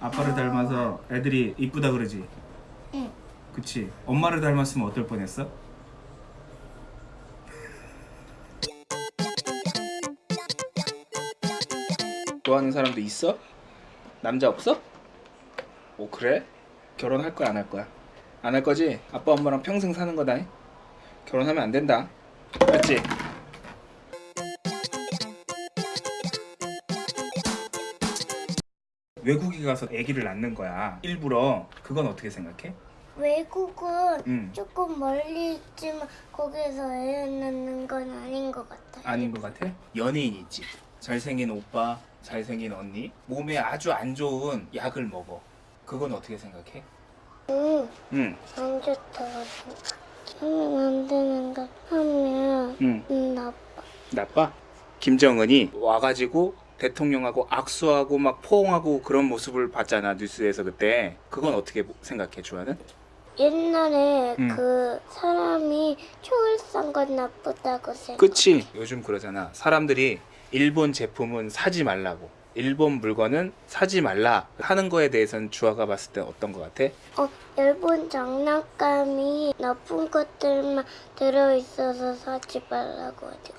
아빠를 닮아서 애들이 이쁘다 그러지? 응. 그치 엄마를 닮았으면 어떨 뻔했어? 좋아하는 사람도 있어? 남자 없어? 오 그래? 결혼할 거야 안 할 거야? 안 할 거지? 아빠 엄마랑 평생 사는 거다 결혼하면 안 된다 맞지? 외국에 가서 아기를 낳는 거야 일부러 그건 어떻게 생각해? 외국은 응. 조금 멀리 있지만 거기서 애 낳는 건 아닌 것 같아요. 아닌 것 같아? 연예인 있지 잘생긴 오빠 잘생긴 언니 몸에 아주 안 좋은 약을 먹어 그건 어떻게 생각해? 응, 응, 안 좋다고 생각해. 하면 안 되는 거 하면 응 음, 나빠. 나빠? 김정은이 와가지고 대통령하고 악수하고 막 포옹하고 그런 모습을 봤잖아 뉴스에서 그때 그건 어떻게 생각해 주아는? 옛날에 응. 그 사람이 총을 쏜 건 나쁘다고 생각. 그치 요즘 그러잖아 사람들이 일본 제품은 사지 말라고 일본 물건은 사지 말라 하는 거에 대해서는 주아가 봤을 때 어떤 것 같아? 어, 일본 장난감이 나쁜 것들만 들어있어서 사지 말라고 하죠.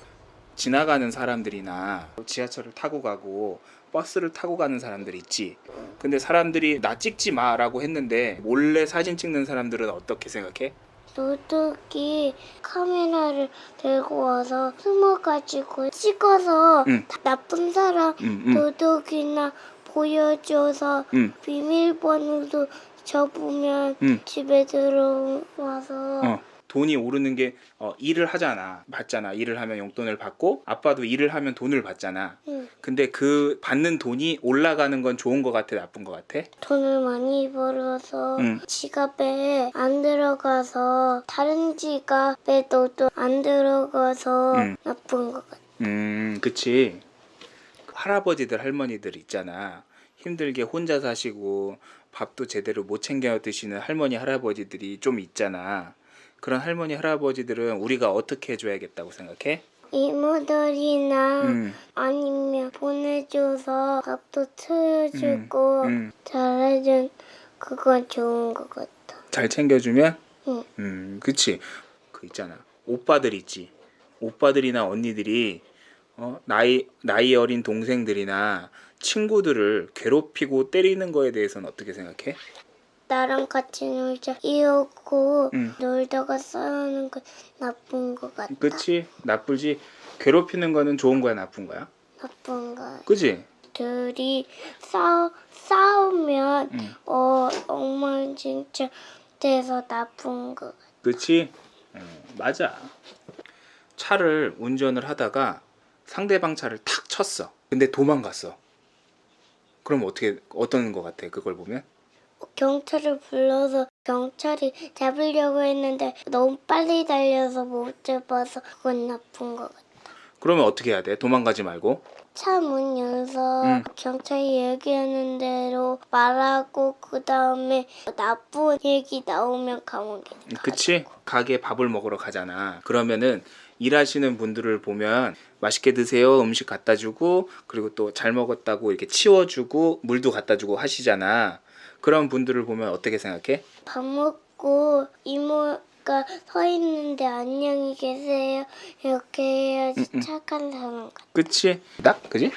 지나가는 사람들이나 지하철을 타고 가고 버스를 타고 가는 사람들 있지. 근데 사람들이 나 찍지 마라고 했는데 몰래 사진 찍는 사람들은 어떻게 생각해? 도둑이 카메라를 들고 와서 숨어가지고 찍어서 응. 나쁜 사람 응, 응, 도둑이나 보여줘서 응. 비밀번호도 접으면 응. 집에 들어와서 어. 돈이 오르는 게 어, 일을 하잖아. 받잖아. 일을 하면 용돈을 받고 아빠도 일을 하면 돈을 받잖아. 응. 근데 그 받는 돈이 올라가는 건 좋은 것 같아, 나쁜 것 같아? 돈을 많이 벌어서 응. 지갑에 안 들어가서 다른 지갑에도 또안 들어가서 응. 나쁜 것 같아. 음, 그치. 할아버지들, 할머니들 있잖아. 힘들게 혼자 사시고 밥도 제대로 못 챙겨 드시는 할머니, 할아버지들이 좀 있잖아. 그런 할머니, 할아버지들은 우리가 어떻게 해줘야겠다고 생각해? 이모들이나 음, 아니면 보내줘서 밥도 채워주고 음. 잘해준 그건 좋은 것 같아. 잘 챙겨주면? 응. 음, 그치. 그 있잖아. 오빠들 있지. 오빠들이나 언니들이 어, 나이 나이 어린 동생들이나 친구들을 괴롭히고 때리는 거에 대해서는 어떻게 생각해? 나랑 같이 놀자 이러고 응. 놀다가 싸우는 건 나쁜 것 같아. 그치? 나쁘지. 괴롭히는 거는 좋은 거야, 나쁜 거야? 나쁜 거. 그치? 둘이 싸우 싸우면 응. 어 엉망진창 돼서 나쁜 거. 그치? 어, 맞아. 차를 운전을 하다가 상대방 차를 탁 쳤어. 근데 도망갔어. 그럼 어떻게 어떤 거 같아? 그걸 보면? 경찰을 불러서 경찰이 잡으려고 했는데 너무 빨리 달려서 못 잡아서 그건 나쁜 것 같아. 그러면 어떻게 해야 돼? 도망가지 말고. 차 문 열어서 응. 경찰이 얘기하는 대로 말하고 그 다음에 나쁜 얘기 나오면 감옥에 그치? 가게 밥을 먹으러 가잖아. 그러면은 일하시는 분들을 보면 맛있게 드세요 음식 갖다 주고 그리고 또 잘 먹었다고 이렇게 치워주고 물도 갖다 주고 하시잖아. 그런 분들을 보면 어떻게 생각해? 밥 먹고 이모가 서 있는데 안녕히 계세요 이렇게 해야지 응, 응. 착한 사람 같아. 그치? 딱? 그지?